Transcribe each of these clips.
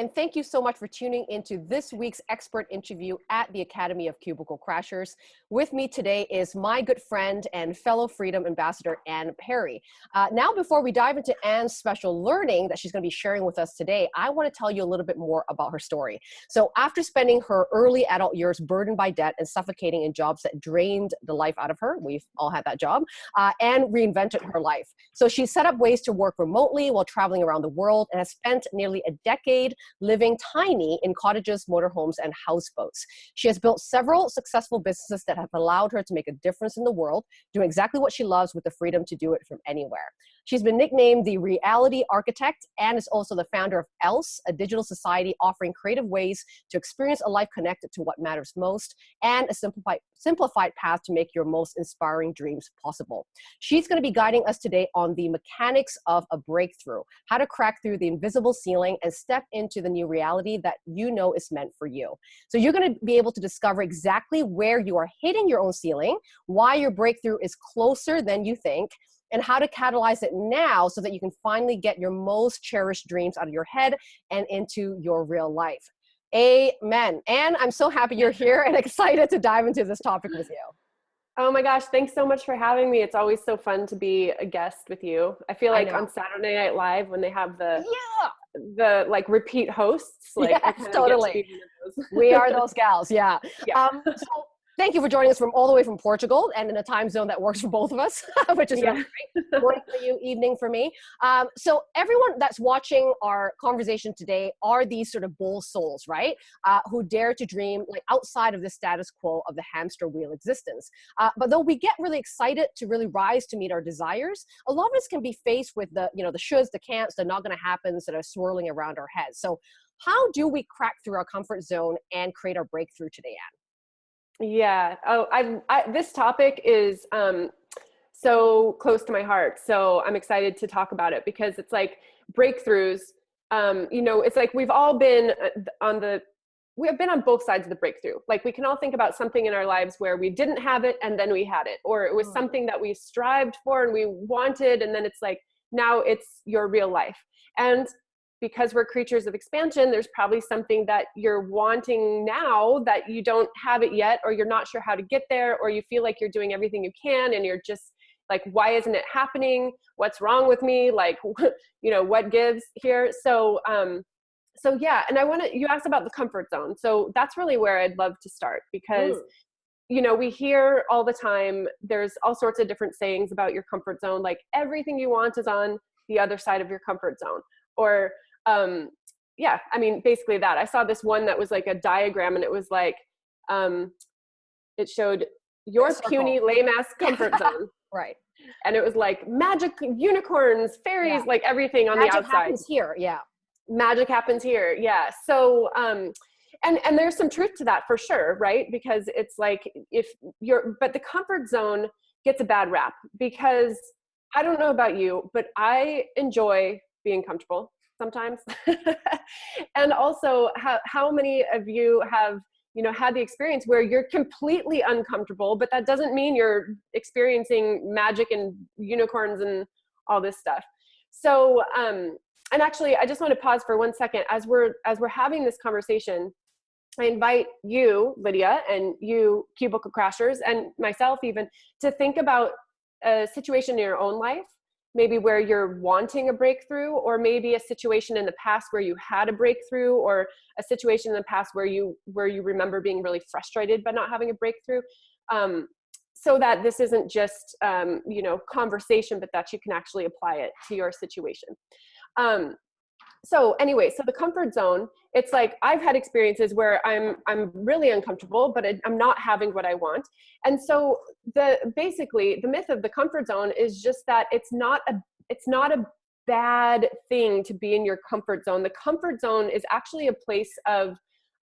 and thank you so much for tuning into this week's expert interview at the Academy of Cubicle Crashers. With me today is my good friend and fellow Freedom Ambassador, Anne Perry. Uh, now, before we dive into Anne's special learning that she's going to be sharing with us today, I want to tell you a little bit more about her story. So, after spending her early adult years burdened by debt and suffocating in jobs that drained the life out of her, we've all had that job, uh, Anne reinvented her life. So, she set up ways to work remotely while traveling around the world and has spent nearly a decade living tiny in cottages, motorhomes, and houseboats. She has built several successful businesses that have allowed her to make a difference in the world, doing exactly what she loves with the freedom to do it from anywhere. She's been nicknamed the Reality Architect and is also the founder of ELSE, a digital society offering creative ways to experience a life connected to what matters most and a simplified, simplified path to make your most inspiring dreams possible. She's going to be guiding us today on the mechanics of a breakthrough, how to crack through the invisible ceiling and step into the new reality that you know is meant for you. So you're going to be able to discover exactly where you are hitting your own ceiling, why your breakthrough is closer than you think, and how to catalyze it now so that you can finally get your most cherished dreams out of your head and into your real life. Amen. And I'm so happy you're here and excited to dive into this topic with you. Oh my gosh, thanks so much for having me. It's always so fun to be a guest with you. I feel like I on Saturday Night Live when they have the yeah the like repeat hosts like yes, totally we are those gals yeah, yeah. Um, so thank you for joining us from all the way from Portugal and in a time zone that works for both of us, which is yeah. really great. Morning for you, evening for me. Um, so everyone that's watching our conversation today are these sort of bold souls, right? Uh, who dare to dream like outside of the status quo of the hamster wheel existence. Uh, but though we get really excited to really rise to meet our desires, a lot of us can be faced with the, you know, the shoulds, the can'ts, the not gonna happens that are swirling around our heads. So how do we crack through our comfort zone and create our breakthrough today, Anne? Yeah. Oh, I, I this topic is um, so close to my heart. So I'm excited to talk about it because it's like breakthroughs. Um, you know, it's like we've all been uh, on the we have been on both sides of the breakthrough. Like we can all think about something in our lives where we didn't have it and then we had it, or it was mm. something that we strived for and we wanted, and then it's like now it's your real life. And because we're creatures of expansion, there's probably something that you're wanting now that you don't have it yet, or you're not sure how to get there, or you feel like you're doing everything you can and you're just like, why isn't it happening? What's wrong with me? Like, you know, what gives here? So, um, so yeah, and I want to, you asked about the comfort zone. So that's really where I'd love to start because mm. you know, we hear all the time, there's all sorts of different sayings about your comfort zone, like everything you want is on the other side of your comfort zone. Or um, yeah, I mean, basically that. I saw this one that was like a diagram and it was like, um, it showed your puny lame ass comfort zone. right. And it was like magic unicorns, fairies, yeah. like everything on magic the outside. Magic happens here, yeah. Magic happens here, yeah. So, um, and and there's some truth to that for sure, right? Because it's like if you're, but the comfort zone gets a bad rap because I don't know about you, but I enjoy being comfortable sometimes. And also how, how many of you have you know had the experience where you're completely uncomfortable but that doesn't mean you're experiencing magic and unicorns and all this stuff. So um and actually i just want to pause for one second. As we're as we're having this conversation i invite you lydia and you cubicle crashers and myself even to think about a situation in your own life maybe where you're wanting a breakthrough or maybe a situation in the past where you had a breakthrough or a situation in the past where you where you remember being really frustrated by not having a breakthrough. Um, so that this isn't just um, you know conversation but that you can actually apply it to your situation. Um, so anyway so the comfort zone it's like i've had experiences where i'm i'm really uncomfortable but i'm not having what i want. And so the basically the myth of the comfort zone is just that it's not a it's not a bad thing to be in your comfort zone. The comfort zone is actually a place of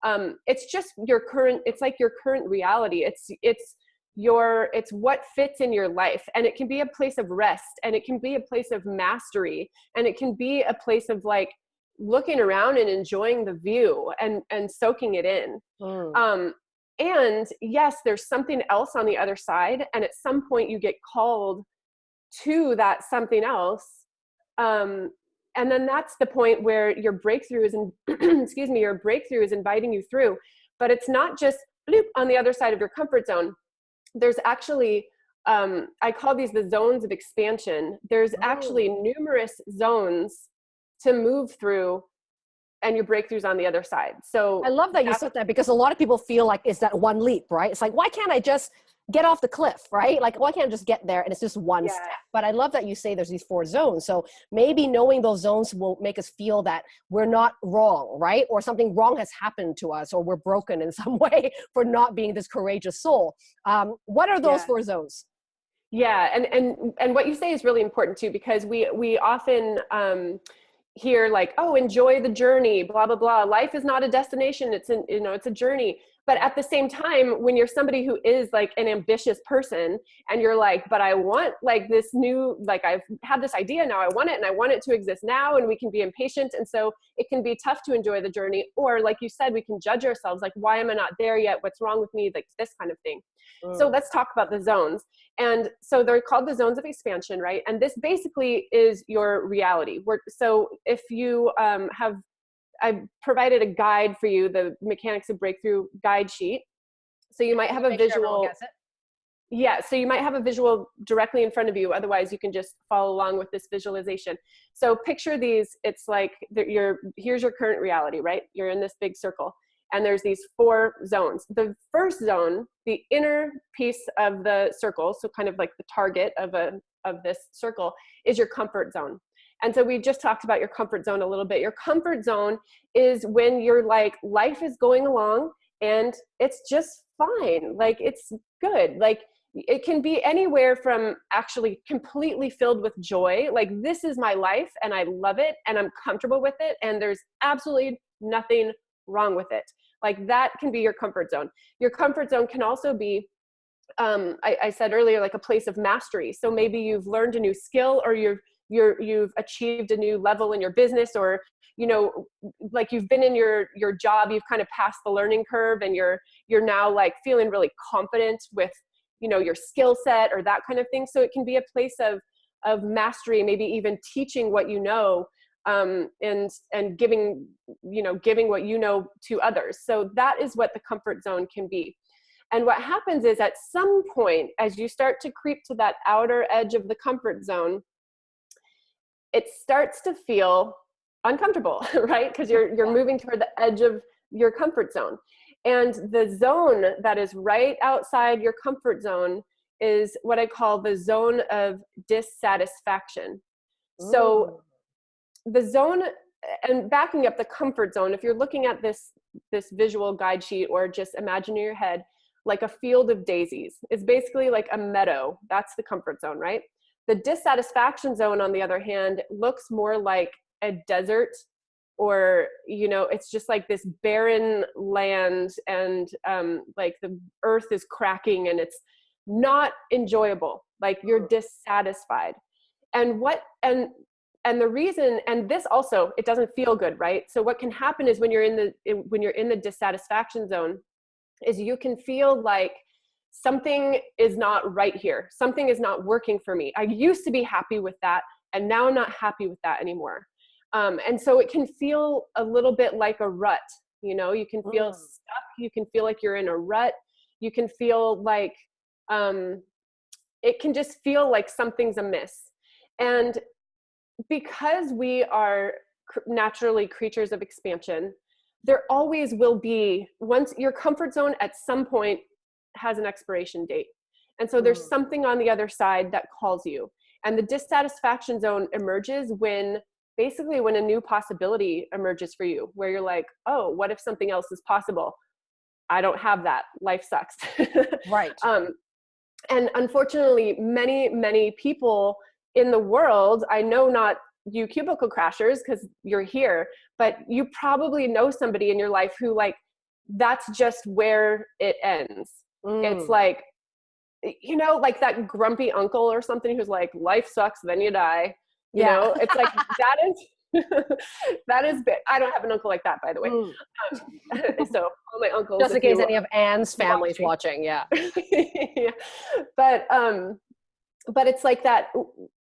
um, it's just your current it's like your current reality. It's it's your it's what fits in your life. And it can be a place of rest and it can be a place of mastery and it can be a place of like looking around and enjoying the view and and soaking it in. Mm. um, and yes there's something else on the other side and at some point you get called to that something else. Um, and then that's the point where your breakthrough is in, excuse me your breakthrough is inviting you through. But it's not just bloop, on the other side of your comfort zone. There's actually um, i call these the zones of expansion. There's oh. actually numerous zones to move through and your breakthroughs on the other side so i love that you said that because a lot of people feel like it's that one leap right it's like why can't i just get off the cliff, right? Like, why can't I just get there and it's just one yeah. step? But I love that you say there's these four zones. So maybe knowing those zones will make us feel that we're not wrong, right? Or something wrong has happened to us or we're broken in some way for not being this courageous soul. Um, what are those yeah. four zones? Yeah, and, and, and what you say is really important too, because we, we often, um, hear like oh enjoy the journey blah blah blah. Life is not a destination. It's an you know it's a journey but at the same time when you're somebody who is like an ambitious person and you're like but i want like this new like i've had this idea now i want it and i want it to exist now and we can be impatient and so it can be tough to enjoy the journey or like you said we can judge ourselves like why am i not there yet? What's wrong with me? Like this kind of thing. Mm. so let's talk about the zones. And so they're called the zones of expansion right? And this basically is your reality. We're, so if you um, have I've provided a guide for you, the Mechanics of Breakthrough guide sheet. So you might have a visual. Sure yeah, so you might have a visual directly in front of you. Otherwise, you can just follow along with this visualization. So picture these. It's like your here's your current reality, right? You're in this big circle, and there's these four zones. The first zone, the inner piece of the circle, so kind of like the target of a of this circle, is your comfort zone. And so we just talked about your comfort zone a little bit. Your comfort zone is when you're like, life is going along and it's just fine. Like it's good. Like it can be anywhere from actually completely filled with joy. Like this is my life and I love it and I'm comfortable with it. And there's absolutely nothing wrong with it. Like that can be your comfort zone. Your comfort zone can also be um, I, I, said earlier, like a place of mastery. So maybe you've learned a new skill or you've you're you've achieved a new level in your business or you know like you've been in your your job you've kind of passed the learning curve and you're you're now like feeling really confident with you know your skill set or that kind of thing. So it can be a place of of mastery maybe even teaching what you know um, and and giving you know giving what you know to others. So that is what the comfort zone can be. And what happens is at some point as you start to creep to that outer edge of the comfort zone it starts to feel uncomfortable, right? Because you're, you're moving toward the edge of your comfort zone. And the zone that is right outside your comfort zone is what I call the zone of dissatisfaction. Ooh. So the zone, and backing up the comfort zone, if you're looking at this, this visual guide sheet or just imagine in your head, like a field of daisies. It's basically like a meadow. That's the comfort zone, right? The dissatisfaction zone, on the other hand, looks more like a desert or you know it's just like this barren land and um, like the earth is cracking and it's not enjoyable like you're dissatisfied. And what and and the reason and this also it doesn't feel good right? So what can happen is when you're in the when you're in the dissatisfaction zone is you can feel like something is not right here. Something is not working for me. I used to be happy with that, and now I'm not happy with that anymore. Um, and so it can feel a little bit like a rut. You know, you can feel mm. stuck. You can feel like you're in a rut. You can feel like um, it can just feel like something's amiss. And because we are naturally creatures of expansion, there always will be once your comfort zone at some point has an expiration date. And so there's mm. something on the other side that calls you. And the dissatisfaction zone emerges when basically when a new possibility emerges for you, where you're like, oh, what if something else is possible? I don't have that. Life sucks. right. Um, and unfortunately, many, many people in the world, I know not you cubicle crashers because you're here, but you probably know somebody in your life who like that's just where it ends. Mm. It's like, you know, like that grumpy uncle or something who's like, life sucks, then you die. You yeah. know, it's like that is that is big. I don't have an uncle like that, by the way. Mm. Um, so all my uncles. Just in case any of Anne's family's watching, watching yeah. yeah. But um, but it's like that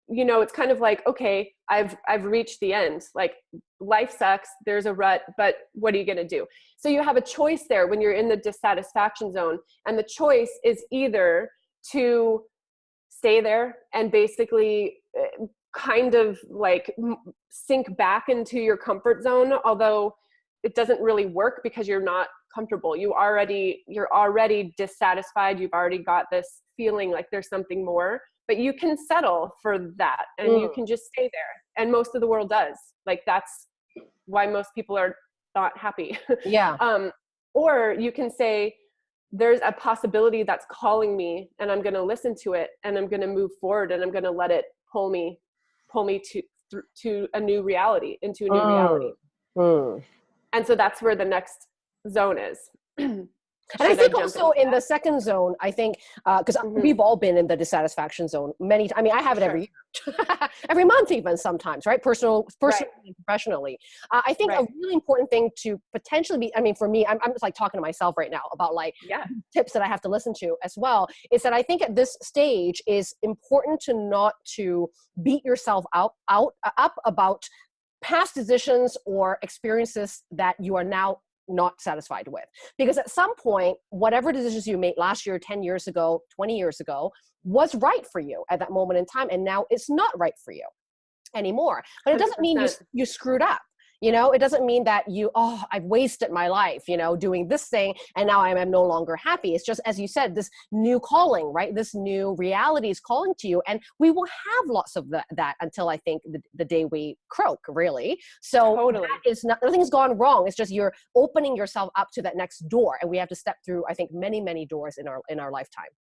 you know, it's kind of like, okay, I've I've reached the end. Like life sucks, there's a rut, but what are you gonna do? So you have a choice there when you're in the dissatisfaction zone. And the choice is either to stay there and basically eh, kind of like sink back into your comfort zone, although it doesn't really work because you're not comfortable. You already you're already dissatisfied. You've already got this feeling like there's something more but you can settle for that and mm. you can just stay there and most of the world does like that's why most people are not happy yeah um or you can say there's a possibility that's calling me and i'm going to listen to it and i'm going to move forward and i'm going to let it pull me pull me to to a new reality into a new mm. reality mm. and so that's where the next zone is And I think also in the second zone, I think because uh, mm-hmm. we've all been in the dissatisfaction zone many. I mean, I have it sure. every year, every month, even sometimes, right? Personal, personally, right. professionally. Uh, I think right. a really important thing to potentially be. I mean, for me, I'm, I'm just like talking to myself right now about like yeah. tips that I have to listen to as well. Is that I think at this stage is important to not to beat yourself out out uh, up about past decisions or experiences that you are now not satisfied with. Because at some point, whatever decisions you made last year, 10 years ago, 20 years ago, was right for you at that moment in time. And now it's not right for you anymore. But it doesn't mean you, you screwed up you know it doesn't mean that you oh i've wasted my life you know doing this thing and now i'm, I'm no longer happy. It's just as you said this new calling right? This new reality is calling to you and we will have lots of that, that until i think the, the day we croak really. So totally. that is not nothing's gone wrong. It's just you're opening yourself up to that next door and we have to step through i think many many doors in our in our lifetime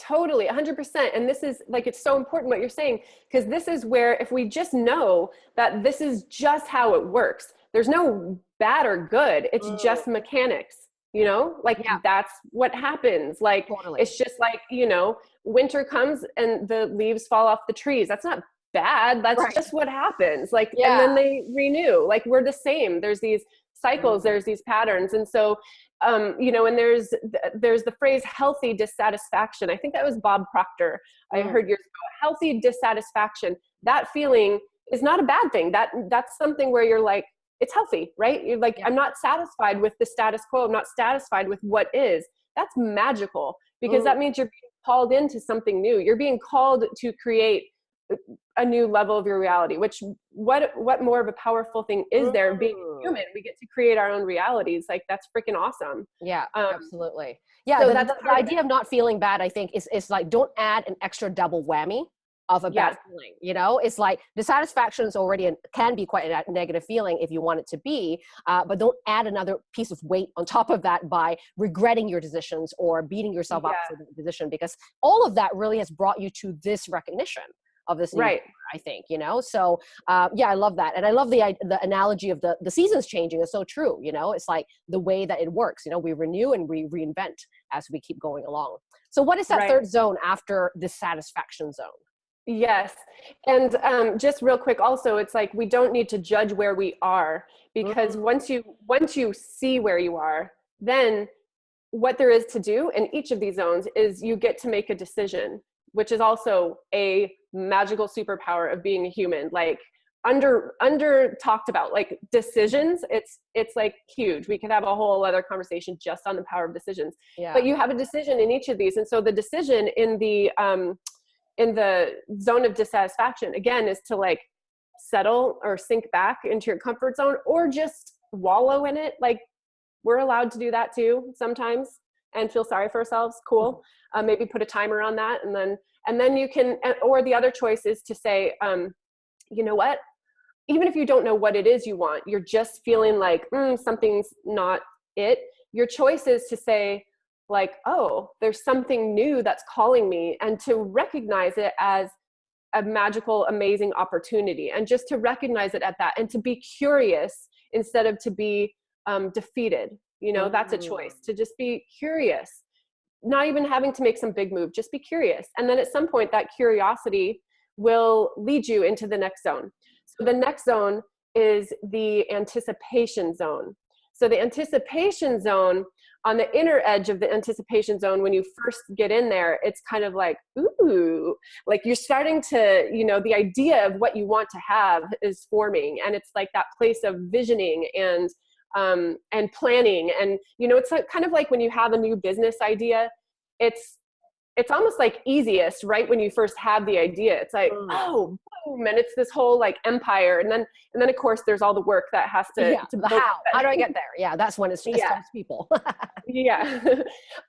Totally, 100%. And this is like, it's so important what you're saying, because this is where if we just know that this is just how it works, there's no bad or good, it's mm. just mechanics, you know? Like, yeah. that's what happens. Like, totally. it's just like, you know, winter comes and the leaves fall off the trees. That's not bad. That's right. just what happens. Like, yeah. and then they renew. Like, we're the same. There's these cycles, mm. there's these patterns. And so um, you know, and there's there's the phrase healthy dissatisfaction. I think that was Bob Proctor. I mm. heard years ago. Healthy dissatisfaction. That feeling is not a bad thing. That that's something where you're like, it's healthy, right? You're like, yeah. I'm not satisfied with the status quo. I'm not satisfied with what is. That's magical because mm. that means you're being called into something new. You're being called to create a new level of your reality which what what more of a powerful thing is there being human? We get to create our own realities. Like that's freaking awesome. Yeah um, absolutely. Yeah so the, the, the idea of not feeling bad i think is is like don't add an extra double whammy of a bad feeling you know? It's like dissatisfaction is already an, can be quite a negative feeling if you want it to be uh, but don't add another piece of weight on top of that by regretting your decisions or beating yourself yeah. up for the decision because all of that really has brought you to this recognition of this right i think you know so uh, yeah i love that and i love the the analogy of the the seasons changing is so true you know it's like the way that it works you know we renew and we reinvent as we keep going along so what is that right. third zone after the satisfaction zone Yes. And um, just real quick also, it's like we don't need to judge where we are because mm-hmm. once you once you see where you are, then what there is to do in each of these zones is you get to make a decision which is also a magical superpower of being a human like under under talked about like decisions it's it's like huge. We could have a whole other conversation just on the power of decisions. Yeah. but you have a decision in each of these and so the decision in the um in the zone of dissatisfaction again is to like settle or sink back into your comfort zone or just wallow in it. Like we're allowed to do that too sometimes and feel sorry for ourselves cool. Uh, maybe put a timer on that and then and then you can or the other choice is to say um, you know what? Even if you don't know what it is you want you're just feeling like mm, something's not it. Your choice is to say like oh there's something new that's calling me and to recognize it as a magical amazing opportunity and just to recognize it at that and to be curious instead of to be um, defeated you know that's a choice mm. to just be curious not even having to make some big move just be curious and then at some point that curiosity will lead you into the next zone. So the next zone is the anticipation zone. So the anticipation zone on the inner edge of the anticipation zone when you first get in there it's kind of like ooh like you're starting to you know the idea of what you want to have is forming and it's like that place of visioning and um, and planning. And you know it's kind of like when you have a new business idea it's it's almost like easiest right when you first have the idea. It's like mm. oh boom and it's this whole like empire. And then and then of course there's all the work that has to, yeah, to the how. how do i get there? Yeah that's when it's just yeah. people. Yeah.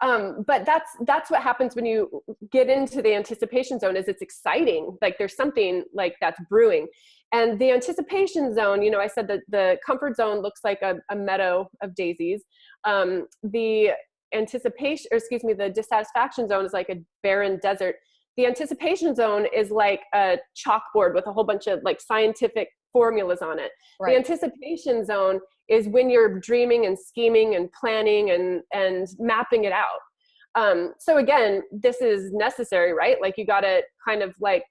Um, but that's that's what happens when you get into the anticipation zone is it's exciting. Like there's something like that's brewing and the anticipation zone you know i said that the comfort zone looks like a, a meadow of daisies um, the anticipation, or excuse me, the dissatisfaction zone is like a barren desert. The anticipation zone is like a chalkboard with a whole bunch of like scientific formulas on it. Right. The anticipation zone is when you're dreaming and scheming and planning and, and mapping it out. Um, so again, this is necessary, right? Like you gotta kind of like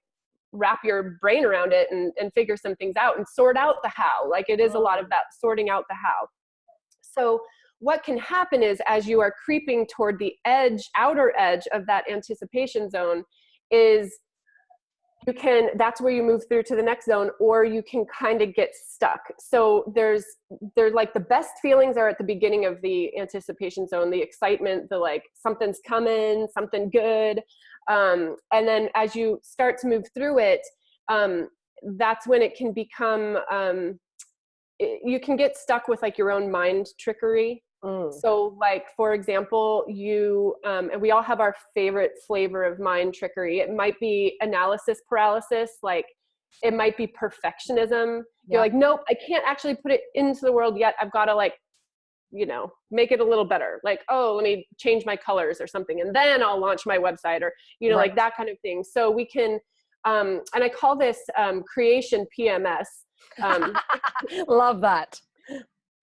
wrap your brain around it and, and figure some things out and sort out the how. Like it is a lot of that sorting out the how. So what can happen is as you are creeping toward the edge, outer edge of that anticipation zone is you can, that's where you move through to the next zone or you can kind of get stuck. So there's, there's like the best feelings are at the beginning of the anticipation zone, the excitement, the like something's coming, something good. Um, and then as you start to move through it, um, that's when it can become, um, it, you can get stuck with like your own mind trickery Mm. So like, for example, you, um, and we all have our favorite flavor of mind trickery. It might be analysis paralysis, like it might be perfectionism. Yeah. You're like, nope, I can't actually put it into the world yet. I've got to like, you know, make it a little better. Like, oh, let me change my colors or something. And then I'll launch my website or, you know, right. like that kind of thing. So we can, um, and I call this um, creation PMS. Um, Love that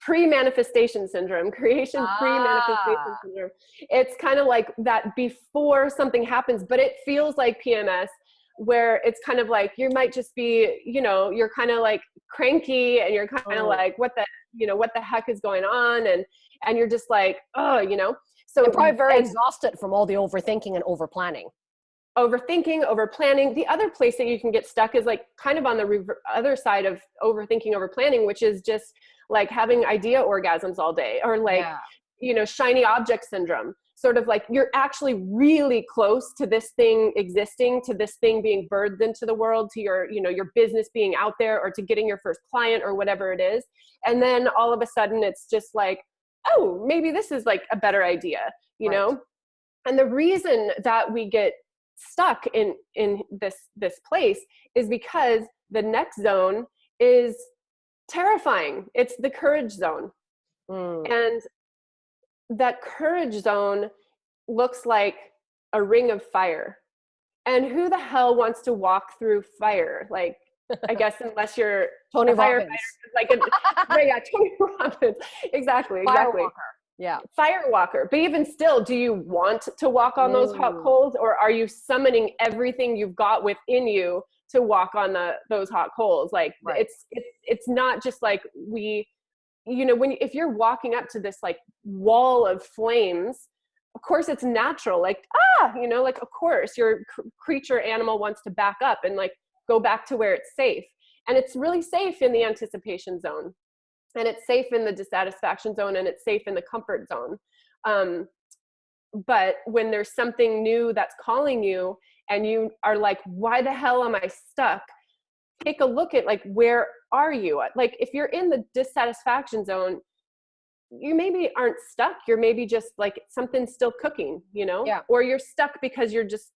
pre-manifestation syndrome creation ah. pre-manifestation syndrome it's kind of like that before something happens but it feels like pms where it's kind of like you might just be you know you're kind of like cranky and you're kind of oh. like what the you know what the heck is going on? And and you're just like oh you know? So you're probably very exhausted from all the overthinking and over planning overthinking over planning the other place that you can get stuck is like kind of on the other side of overthinking over planning which is just like having idea orgasms all day or like yeah. you know shiny object syndrome sort of like you're actually really close to this thing existing to this thing being birthed into the world to your you know your business being out there or to getting your first client or whatever it is and then all of a sudden it's just like oh maybe this is like a better idea you right. know and the reason that we get stuck in in this this place is because the next zone is terrifying. It's the courage zone. Mm. And that courage zone looks like a ring of fire. And who the hell wants to walk through fire? Like, I guess unless you're Tony Robbins. Like, a, yeah, Tony Robbins. Exactly, exactly. Firewalker. Yeah. Firewalker. But even still, do you want to walk on those hot mm. coals or are you summoning everything you've got within you to walk on the those hot coals like right. it's it's it's not just like we you know when if you're walking up to this like wall of flames of course it's natural like ah you know like of course your creature animal wants to back up and like go back to where it's safe and it's really safe in the anticipation zone and it's safe in the dissatisfaction zone and it's safe in the comfort zone um, but when there's something new that's calling you and you are like, why the hell am I stuck? Take a look at like, where are you? Like if you're in the dissatisfaction zone, you maybe aren't stuck. You're maybe just like something's still cooking, you know? Yeah. Or you're stuck because you're just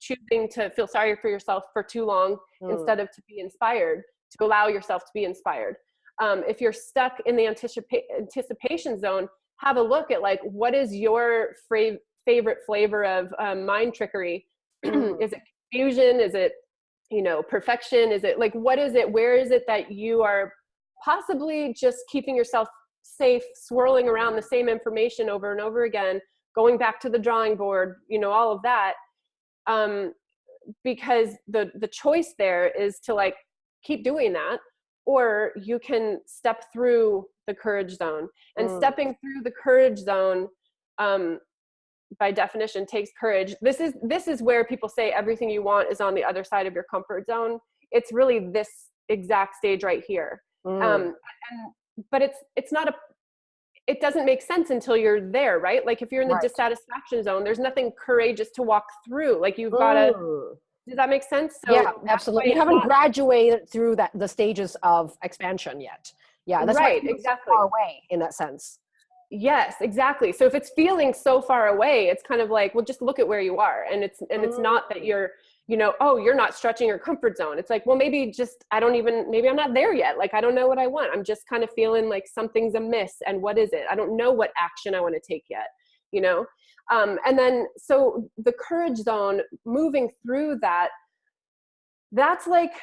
choosing to feel sorry for yourself for too long mm. instead of to be inspired, to allow yourself to be inspired. Um, if you're stuck in the anticipa- anticipation zone, have a look at like, what is your fra- favorite flavor of um, mind trickery is it confusion is it you know perfection is it like what is it where is it that you are possibly just keeping yourself safe swirling around the same information over and over again going back to the drawing board you know all of that um because the the choice there is to like keep doing that or you can step through the courage zone and mm. stepping through the courage zone um, by definition takes courage. This is this is where people say everything you want is on the other side of your comfort zone. It's really this exact stage right here. Mm. um, and, but it's it's not a it doesn't make sense until you're there right? Like if you're in the right. dissatisfaction zone there's nothing courageous to walk through. Like you've got to does that make sense? So yeah absolutely. you haven't not, graduated through that the stages of expansion yet. Yeah that's right exactly. far away in that sense Yes, exactly. So if it's feeling so far away, it's kind of like, well, just look at where you are. And it's and it's not that you're, you know, oh, you're not stretching your comfort zone. It's like, well, maybe just I don't even maybe I'm not there yet. Like I don't know what I want. I'm just kind of feeling like something's amiss. And what is it? I don't know what action I want to take yet, you know? Um, and then so the courage zone, moving through that, that's like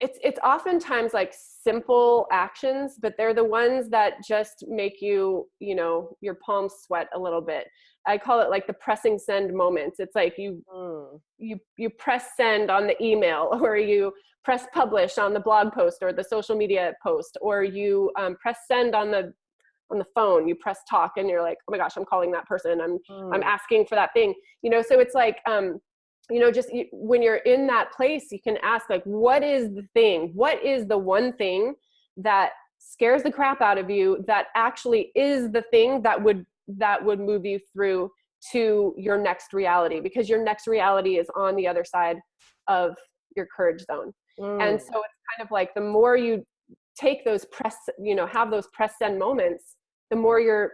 it's it's oftentimes like simple actions but they're the ones that just make you you know your palms sweat a little bit. I call it like the pressing send moments. It's like you mm. you you press send on the email or you press publish on the blog post or the social media post or you um, press send on the on the phone. You press talk and you're like oh my gosh i'm calling that person. I'm mm. i'm asking for that thing. You know so it's like um you know just when you're in that place you can ask like what is the thing? What is the one thing that scares the crap out of you that actually is the thing that would that would move you through to your next reality? Because your next reality is on the other side of your courage zone. Mm. and so it's kind of like the more you take those press you know have those press send moments the more you're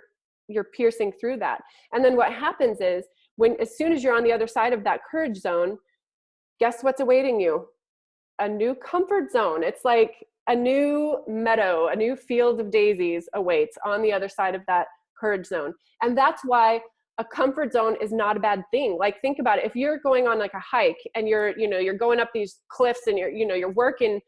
you're piercing through that. And then what happens is when as soon as you're on the other side of that courage zone guess what's awaiting you? A new comfort zone. It's like a new meadow a new field of daisies awaits on the other side of that courage zone. And that's why a comfort zone is not a bad thing. Like think about it. If you're going on like a hike and you're you know you're going up these cliffs and you're you know you're working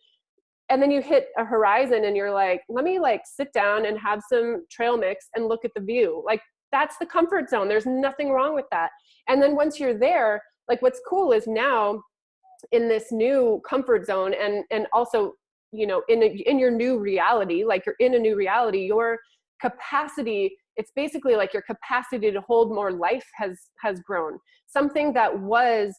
and then you hit a horizon and you're like let me like sit down and have some trail mix and look at the view. Like that's the comfort zone. There's nothing wrong with that. And then once you're there like what's cool is now in this new comfort zone and and also you know in a, in your new reality like you're in a new reality your capacity it's basically like your capacity to hold more life has has grown. Something that was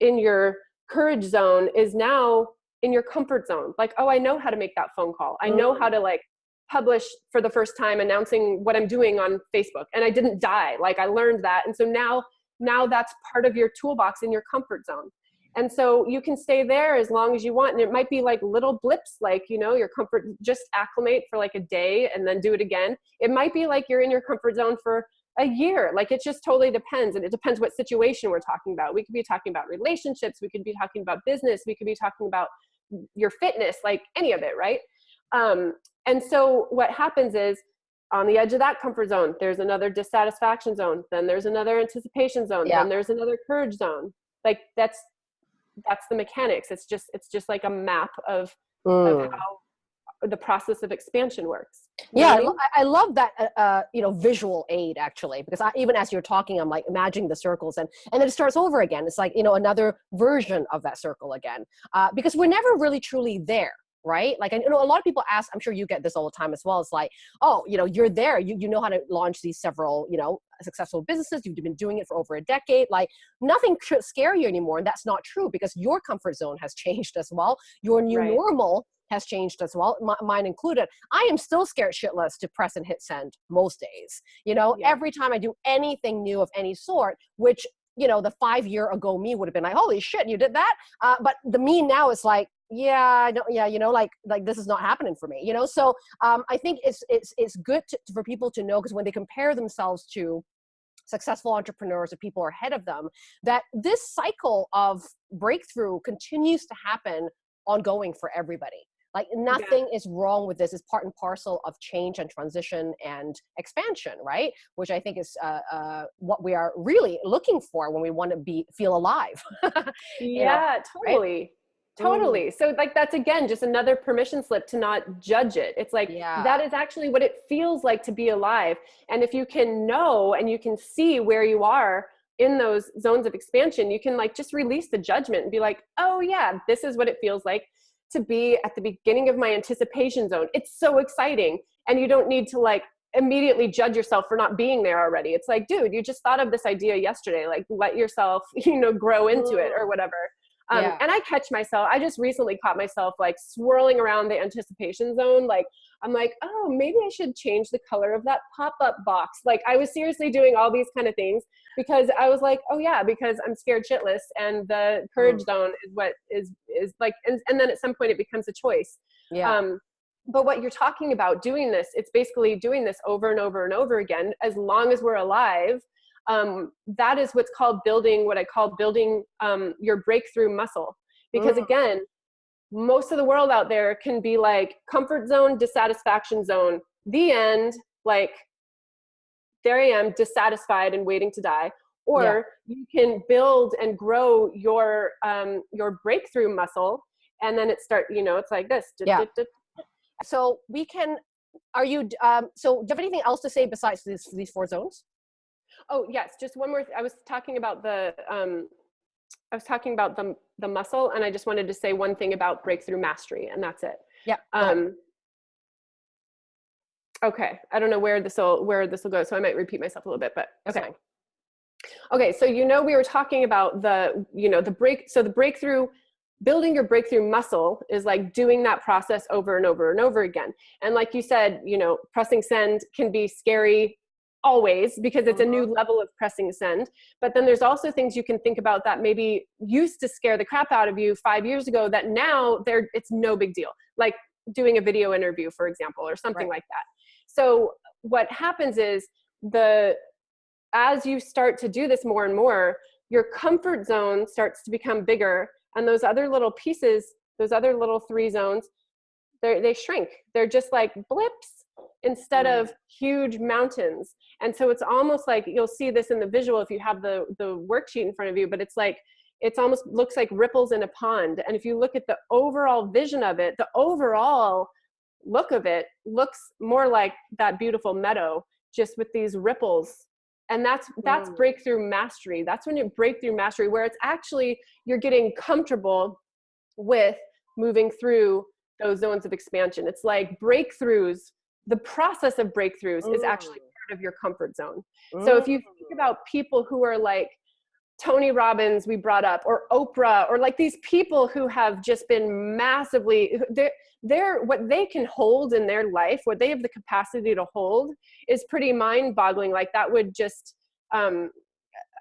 in your courage zone is now in your comfort zone. Like oh i know how to make that phone call. I know mm-hmm. how to like publish for the first time announcing what I'm doing on Facebook and I didn't die. Like I learned that. And so now, now that's part of your toolbox in your comfort zone. And so you can stay there as long as you want. And it might be like little blips, like, you know, your comfort, just acclimate for like a day and then do it again. It might be like you're in your comfort zone for a year. Like it just totally depends. And it depends what situation we're talking about. We could be talking about relationships. We could be talking about business. We could be talking about your fitness, like any of it, right? Um, and so what happens is on the edge of that comfort zone, there's another dissatisfaction zone. Then there's another anticipation zone. Yeah. Then there's another courage zone. Like that's that's the mechanics. It's just it's just like a map of, mm. of how the process of expansion works. yeah, I, mean? I, love that uh, uh, you know visual aid actually because I, even as you're talking, I'm like imagining the circles and and then it starts over again. It's like you know another version of that circle again uh, because we're never really truly there right? Like, I know a lot of people ask, I'm sure you get this all the time as well. It's like, oh, you know, you're there, you, you know how to launch these several, you know, successful businesses. You've been doing it for over a decade. Like nothing should scare you anymore. And that's not true because your comfort zone has changed as well. Your new right. normal has changed as well, mine included. I am still scared shitless to press and hit send most days. You know, yeah. every time I do anything new of any sort, which you know, the five year ago me would have been like, holy shit, you did that. Uh, but the me now is like, yeah i don't yeah you know like like this is not happening for me you know so um i think it's it's it's good to, for people to know because when they compare themselves to successful entrepreneurs or people are ahead of them that this cycle of breakthrough continues to happen ongoing for everybody like nothing yeah. is wrong with this. It's part and parcel of change and transition and expansion, right? Which I think is uh, uh, what we are really looking for when we want to be feel alive. yeah, know, totally. Right? Totally. So like that's again just another permission slip to not judge it. It's like yeah. that is actually what it feels like to be alive. And if you can know and you can see where you are in those zones of expansion, you can like just release the judgment and be like, "Oh yeah, this is what it feels like to be at the beginning of my anticipation zone. It's so exciting." And you don't need to like immediately judge yourself for not being there already. It's like, dude, you just thought of this idea yesterday. Like, let yourself, you know, grow into it or whatever. Um, yeah. And I catch myself, I just recently caught myself like swirling around the anticipation zone. Like, I'm like, oh, maybe I should change the color of that pop up box. Like, I was seriously doing all these kind of things because I was like, oh, yeah, because I'm scared shitless. And the courage mm. zone is what is, is like, and, and then at some point it becomes a choice. Yeah. Um, but what you're talking about doing this, it's basically doing this over and over and over again, as long as we're alive um, that is what's called building what I call building um, your breakthrough muscle. Because mm. again, most of the world out there can be like comfort zone, dissatisfaction zone, the end, like there I am, dissatisfied and waiting to die. Or yeah. you can build and grow your um, your breakthrough muscle, and then it start. You know, it's like this. Yeah. So we can. Are you? Um, so do you have anything else to say besides these these four zones? Oh yes, just one more. I was talking about the. Um, I was talking about the the muscle, and I just wanted to say one thing about breakthrough mastery, and that's it. Yeah. Um, okay, I don't know where this will where this will go, so I might repeat myself a little bit, but okay. Okay, so you know we were talking about the you know the break. So the breakthrough building your breakthrough muscle is like doing that process over and over and over again. And like you said, you know, pressing send can be scary always because it's a new uh-huh. level of pressing send. But then there's also things you can think about that maybe used to scare the crap out of you five years ago that now they're it's no big deal. Like doing a video interview, for example, or something right. like that. So what happens is the as you start to do this more and more, your comfort zone starts to become bigger and those other little pieces, those other little three zones, they shrink. They're just like blips instead mm. of huge mountains. And so it's almost like you'll see this in the visual if you have the, the worksheet in front of you, but it's like, it's almost looks like ripples in a pond. And if you look at the overall vision of it, the overall look of it looks more like that beautiful meadow, just with these ripples. And that's that's mm. breakthrough mastery. That's when you breakthrough mastery, where it's actually you're getting comfortable with moving through those zones of expansion. It's like breakthroughs. The process of breakthroughs mm. is actually part of your comfort zone. Mm. So if you think about people who are like Tony Robbins, we brought up, or Oprah, or like these people who have just been massively, they're, they're what they can hold in their life, what they have the capacity to hold is pretty mind boggling. Like that would just, um,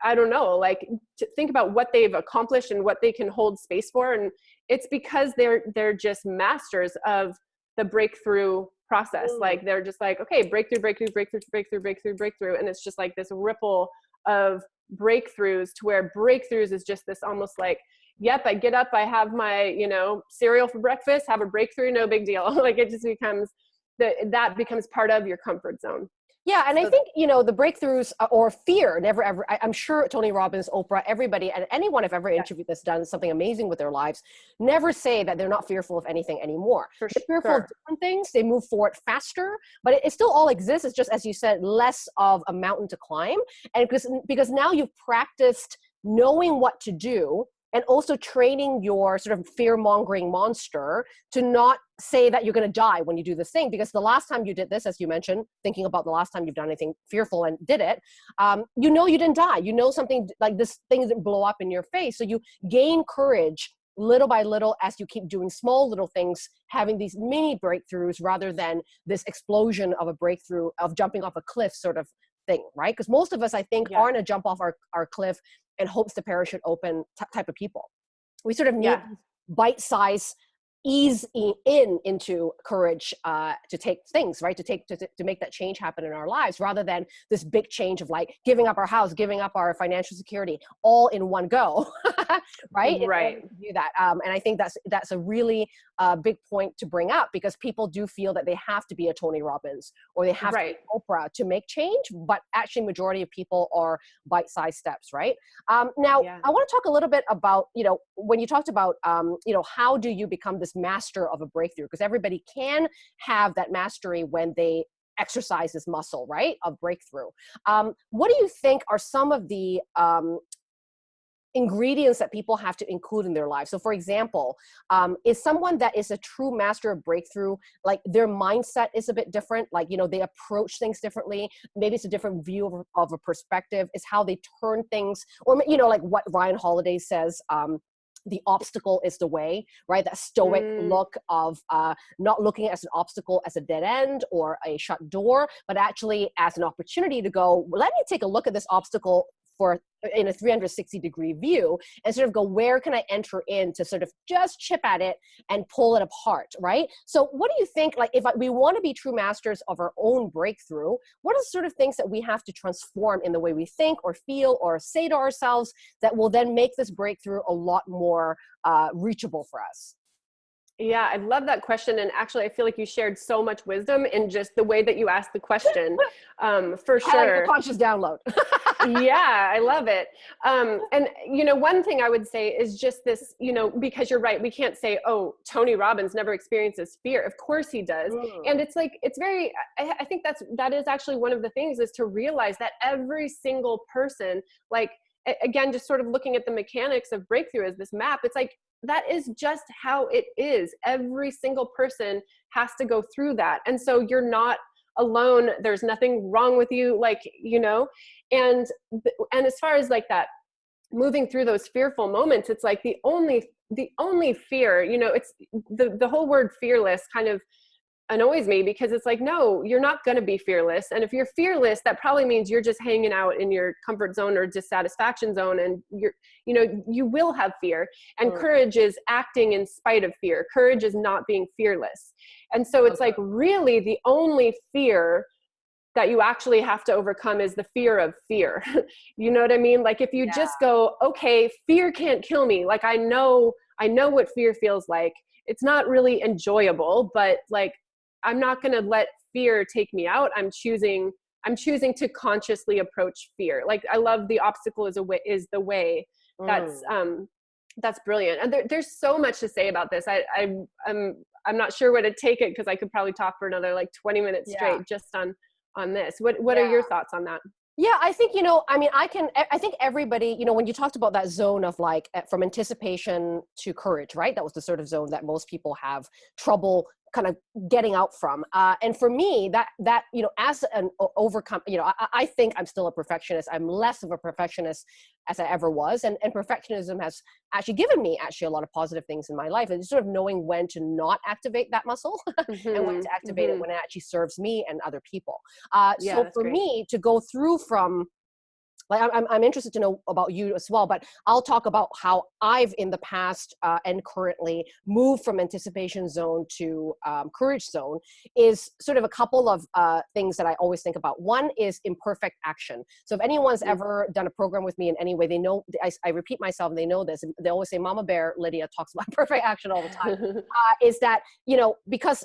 I don't know, like to think about what they've accomplished and what they can hold space for. And it's because they're, they're just masters of the breakthrough process. Mm. Like they're just like, okay, breakthrough, breakthrough, breakthrough, breakthrough, breakthrough, breakthrough. And it's just like this ripple of breakthroughs to where breakthroughs is just this almost like, yep, I get up, I have my, you know, cereal for breakfast, have a breakthrough, no big deal. like it just becomes, that that becomes part of your comfort zone. Yeah, and I think you know the breakthroughs uh, or fear never ever. I, am sure Tony Robbins, Oprah, everybody, and anyone I've ever interviewed that's done something amazing with their lives, never say that they're not fearful of anything anymore. For they're fearful sure. of different things. They move forward faster, but it, it, still all exists. It's just as you said, less of a mountain to climb, and because because now you've practiced knowing what to do and also training your sort of fear mongering monster to not say that you're going to die when you do this thing because the last time you did this as you mentioned thinking about the last time you've done anything fearful and did it um, you know you didn't die. You know something like this thing didn't blow up in your face. So you gain courage little by little as you keep doing small little things having these mini breakthroughs rather than this explosion of a breakthrough of jumping off a cliff sort of thing right because most of us i think yeah. aren't a jump off our, our cliff and hopes the parachute open type of people. We sort of need yeah. bite-size ease in into courage uh, to take things right to take to, to make that change happen in our lives rather than this big change of like giving up our house giving up our financial security all in one go right right do that um, and i think that's that's a really uh, big point to bring up because people do feel that they have to be a tony robbins or they have right. to be oprah to make change but actually majority of people are bite-sized steps right um, now yeah. i want to talk a little bit about you know when you talked about um, you know how do you become this master of a breakthrough because everybody can have that mastery when they exercise this muscle, right, of breakthrough. Um, what do you think are some of the um, ingredients that people have to include in their lives. So for example, um, is someone that is a true master of breakthrough, like their mindset is a bit different, like, you know, they approach things differently. Maybe it's a different view of, of a perspective, is how they turn things, or, you know, like what Ryan Holiday says, um, the obstacle is the way, right? That stoic mm. look of uh, not looking at an obstacle as a dead end or a shut door, but actually as an opportunity to go, let me take a look at this obstacle for in a 360 degree view and sort of go where can i enter in to sort of just chip at it and pull it apart right? So what do you think like if we want to be true masters of our own breakthrough what are sort of things that we have to transform in the way we think or feel or say to ourselves that will then make this breakthrough a lot more uh, reachable for us yeah, I love that question. And actually, I feel like you shared so much wisdom in just the way that you asked the question. Um, for sure. I like the conscious download. yeah, I love it. Um, and, you know, one thing I would say is just this, you know, because you're right, we can't say, oh, Tony Robbins never experiences fear. Of course he does. Mm. And it's like, it's very, I, I think that's, that is actually one of the things is to realize that every single person, like, again, just sort of looking at the mechanics of breakthrough as this map, it's like that is just how it is. Every single person has to go through that. And so you're not alone. There's nothing wrong with you, like, you know, and, and as far as like that, moving through those fearful moments, it's like the only, the only fear, you know, it's the, the whole word fearless kind of annoys me because it's like no you're not going to be fearless. And if you're fearless that probably means you're just hanging out in your comfort zone or dissatisfaction zone and you're you know you will have fear. And mm. courage is acting in spite of fear. Courage is not being fearless. And so it's okay. like really the only fear that you actually have to overcome is the fear of fear. You know what i mean? Like if you yeah. just go okay fear can't kill me. Like i know i know what fear feels like. It's not really enjoyable but like i'm not going to let fear take me out i'm choosing i'm choosing to consciously approach fear like i love the obstacle is a way is the way that's mm. um that's brilliant and there, there's so much to say about this i, I i'm i'm not sure where to take it because i could probably talk for another like 20 minutes yeah. straight just on on this what what yeah. are your thoughts on that yeah, I think, you know, I mean, I can, I think everybody, you know, when you talked about that zone of like from anticipation to courage, right? That was the sort of zone that most people have trouble kind of getting out from. Uh, and for me, that that you know, as an overcome, you know, I, I, think I'm still a perfectionist. I'm less of a perfectionist as I ever was, and and perfectionism has actually given me actually a lot of positive things in my life. And sort of knowing when to not activate that muscle mm-hmm. and when to mm-hmm, activate mm-hmm. it when it actually serves me and other people. Uh, yeah, so for great. me to go through from like I'm, I'm interested to know about you as well but i'll talk about how i've in the past uh, and currently moved from anticipation zone to um, courage zone is sort of a couple of uh, things that i always think about. One is imperfect action. So if anyone's mm-hmm. ever done a program with me in any way they know I, I repeat myself and they know this they always say mama bear lydia talks about perfect action all the time. Uh, is that you know because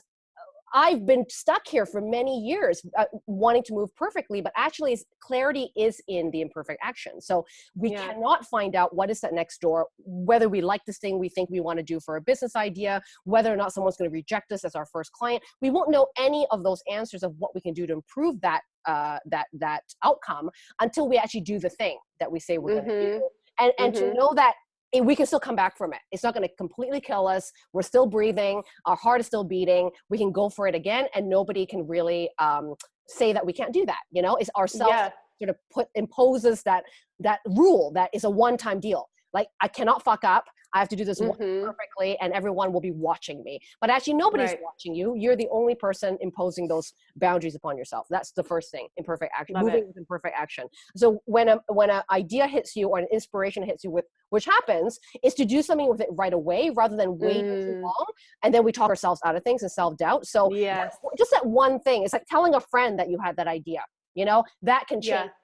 I've been stuck here for many years uh, wanting to move perfectly, but actually clarity is in the imperfect action. So we yeah. cannot find out what is that next door, whether we like this thing we think we want to do for a business idea, whether or not someone's going to reject us as our first client. We won't know any of those answers of what we can do to improve that uh, that that outcome until we actually do the thing that we say we're mm -hmm. going to do. And, and mm -hmm. to mm-hmm. know that we can still come back from it. It's not going to completely kill us. We're still breathing. Our heart is still beating. We can go for it again, and nobody can really um, say that we can't do that. You know, it's ourselves yeah. sort of put imposes that that rule that is a one-time deal. Like I cannot fuck up. I have to do this mm -hmm. perfectly and everyone will be watching me. But actually nobody's right. watching you. You're the only person imposing those boundaries upon yourself. That's the first thing, imperfect action, Love moving it. with imperfect action. So when a, when an idea hits you or an inspiration hits you with, which happens, is to do something with it right away rather than wait mm. too long. And then we talk ourselves out of things and self-doubt. So yes. just that one thing, it's like telling a friend that you had that idea, you know, that can change. Yeah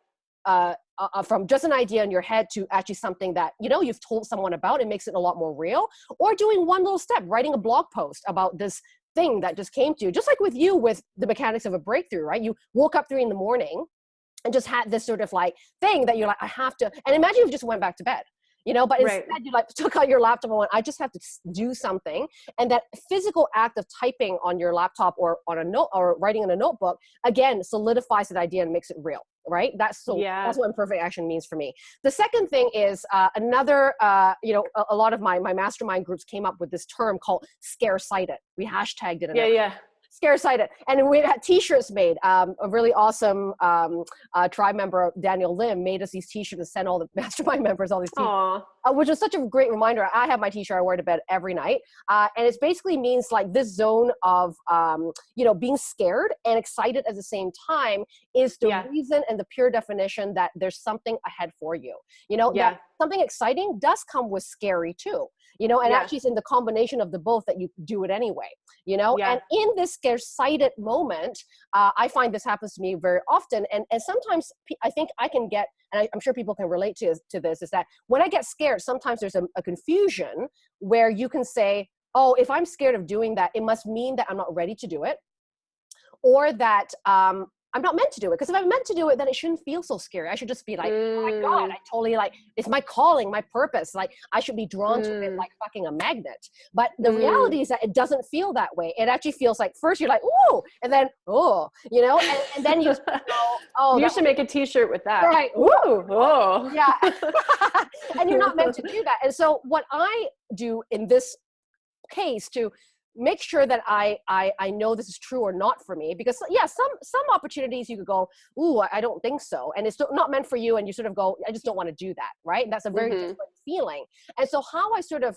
uh, uh, from just an idea in your head to actually something that you know you've told someone about it makes it a lot more real or doing one little step writing a blog post about this thing that just came to you just like with you with the mechanics of a breakthrough right? You woke up three in the morning and just had this sort of like thing that you're like i have to and imagine you just went back to bed you know? But instead right. you like took out your laptop and went i just have to do something and that physical act of typing on your laptop or on a note or writing in a notebook again solidifies that idea and makes it real right? That's so Yeah. that's what imperfect action means for me. The second thing is uh, another, uh, you know, a, a lot of my my mastermind groups came up with this term called scare sighted. We hashtagged it. and Yeah, yeah. Scare sighted and we had t-shirts made um, a really awesome um, uh, tribe member daniel lim made us these t-shirts and sent all the mastermind members all these t-shirts uh, which was such a great reminder. I have my t-shirt I wear to bed every night, uh, and it basically means like this zone of um, you know being scared and excited at the same time is the Yeah. reason and the pure definition that there's something ahead for you. You know, Yeah. something exciting does come with scary too. You know, and Yeah. actually it's in the combination of the both that you do it anyway. You know, Yeah. and in this scarce-sighted moment, uh, I find this happens to me very often, and and sometimes I think I can get, and I, I'm sure people can relate to to this, is that when I get scared, sometimes there's a, a confusion where you can say, "Oh, if I'm scared of doing that, it must mean that I'm not ready to do it," or that um, I'm not meant to do it. Because if I'm meant to do it, then it shouldn't feel so scary. I should just be like, "Oh my god, Mm. I totally like it's my calling, my purpose. Like I should be drawn to it Mm. like fucking a magnet." But the Mm. reality is that it doesn't feel that way. It actually feels like first you're like, "Ooh," and then "Oh," you know, and, and then you "Oh, you should make a T-shirt with that. Right. Ooh. Oh. yeah and you're not meant to do that and so what i do in this case to make sure that I, I i know this is true or not for me because yeah some some opportunities you could go ooh i don't think so and it's not meant for you and you sort of go i just don't want to do that right and that's a very Mhm. different feeling and so how i sort of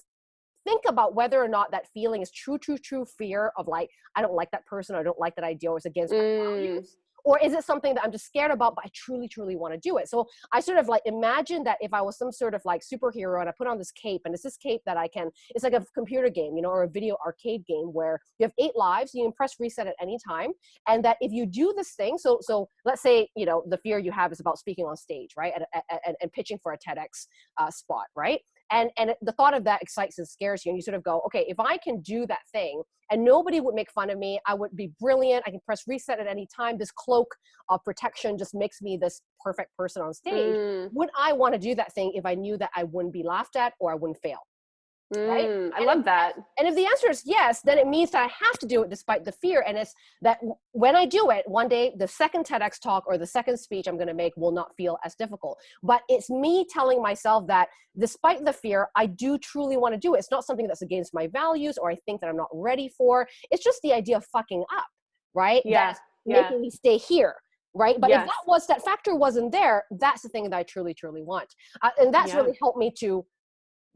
think about whether or not that feeling is true true true fear of like i don't like that person or i don't like that idea or it's against my Mm. values or is it something that i'm just scared about but i truly truly want to do it? So i sort of like imagine that if i was some sort of like superhero and i put on this cape and it's this cape that i can it's like a computer game you know or a video arcade game where you have eight lives you can press reset at any time and that if you do this thing so so let's say you know the fear you have is about speaking on stage right and, and, and pitching for a tedx uh, spot right and and the thought of that excites and scares you and you sort of go okay if i can do that thing and nobody would make fun of me i would be brilliant i can press reset at any time this cloak of protection just makes me this perfect person on stage Mm. would i want to do that thing if i knew that i wouldn't be laughed at or i wouldn't fail Right? Mm. I And love if- that. and if the answer is yes, then it means that I have to do it despite the fear. And it's that when I do it, one day the second TEDx talk or the second speech I'm going to make will not feel as difficult. But it's me telling myself that despite the fear, I do truly want to do it. It's not something that's against my values or I think that I'm not ready for. It's just the idea of fucking up, right? Yeah, That's yeah. making me stay here. Right, but Yes. if that was that factor wasn't there, that's the thing that I truly, truly want, uh, and that's Yeah. really helped me to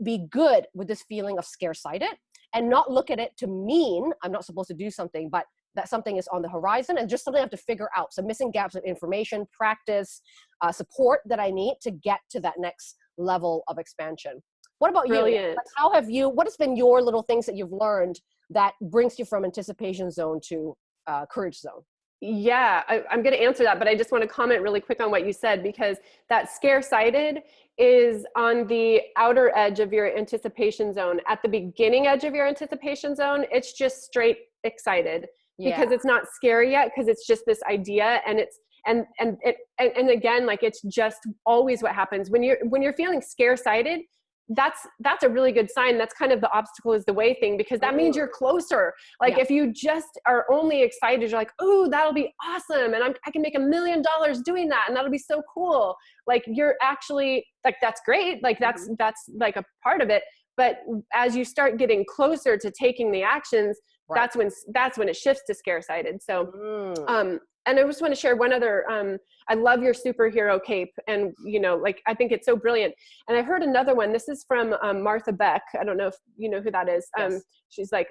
be good with this feeling of scarce-sighted and not look at it to mean I'm not supposed to do something, but that something is on the horizon and just something I have to figure out. So missing gaps of information, practice, uh, support that I need to get to that next level of expansion. What about you? Brilliant. Like, how have you? What has been your little things that you've learned that brings you from anticipation zone to uh, courage zone? Yeah, I, I'm going to answer that, but I just want to comment really quick on what you said because that scare sighted is on the outer edge of your anticipation zone. At the beginning edge of your anticipation zone, it's just straight excited because it's not scary yet because it's just this idea and it's and and it and, and again like it's just always what happens when you're when you're feeling scare sighted that's that's a really good sign. That's kind of the obstacle is the way thing because that means you're closer. Like Yeah. if you just are only excited you're like oh that'll be awesome and I'm, i can make a million dollars doing that and that'll be so cool. Like you're actually like that's great. Like that's that's like a part of it. But as you start getting closer to taking the actions Right. that's when that's when it shifts to scare sighted so Mm. um and i just want to share one other um i love your superhero cape and you know like i think it's so brilliant and i heard another one this is from um, martha beck i don't know if you know who that is um Yes. she's like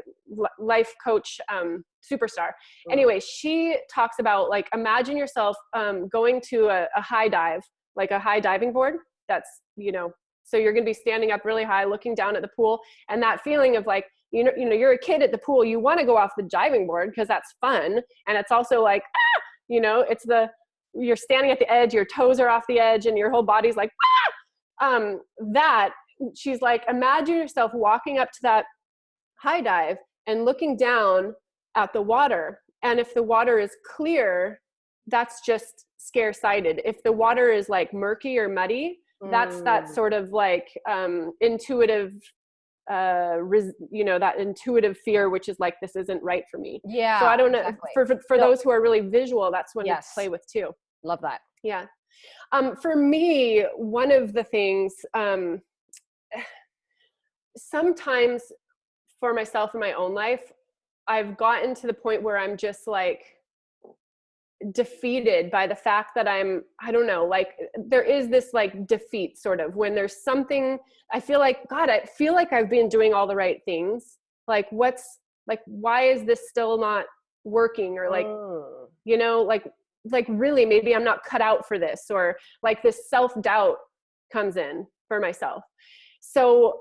life coach um superstar Mm. anyway she talks about like imagine yourself um going to a, a high dive like a high diving board that's you know so you're going to be standing up really high looking down at the pool and that feeling of like you know you know you're a kid at the pool you want to go off the diving board because that's fun and it's also like ah! You know it's the you're standing at the edge your toes are off the edge and your whole body's like ah! um that she's like imagine yourself walking up to that high dive and looking down at the water and if the water is clear that's just scare sighted if the water is like murky or muddy that's that Mm. sort of like um, intuitive uh you know that intuitive fear which is like this isn't right for me yeah so i don't know exactly. for for, for No. those who are really visual that's one Yes. to play with too Love that. Yeah. Um, for me, one of the things, um, sometimes for myself in my own life, I've gotten to the point where I'm just like defeated by the fact that I'm, I don't know, like there is this like defeat sort of when there's something, I feel like, God, I feel like I've been doing all the right things. Like what's, like, why is this still not working? Or like, mm. you know, like, like really maybe I'm not cut out for this or like this self-doubt comes in for myself. So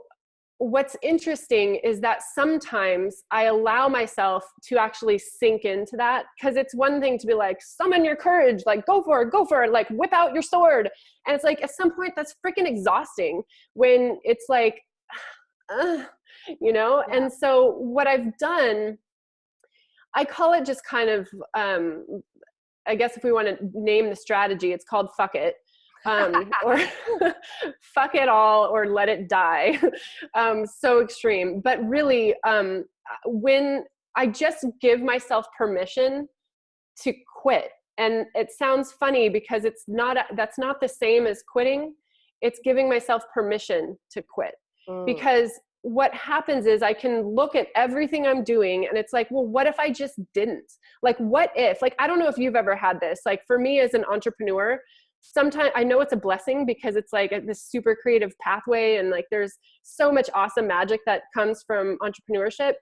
what's interesting is that sometimes I allow myself to actually sink into that because it's one thing to be like, summon your courage, like go for it, go for it, like whip out your sword. And it's like at some point that's freaking exhausting when it's like, uh, you know? Yeah. And so what I've done, I call it just kind of, um, I guess if we want to name the strategy, it's called fuck it um, or fuck it all or let it die. Um, so extreme. But really, um, when I just give myself permission to quit, and it sounds funny because it's not, that's not the same as quitting. It's giving myself permission to quit. Mm. Because what happens is I can look at everything I'm doing and it's like, well, what if I just didn't? Like, what if? Like, I don't know if you've ever had this. Like, for me as an entrepreneur, sometimes I know it's a blessing because it's like this super creative pathway and like there's so much awesome magic that comes from entrepreneurship.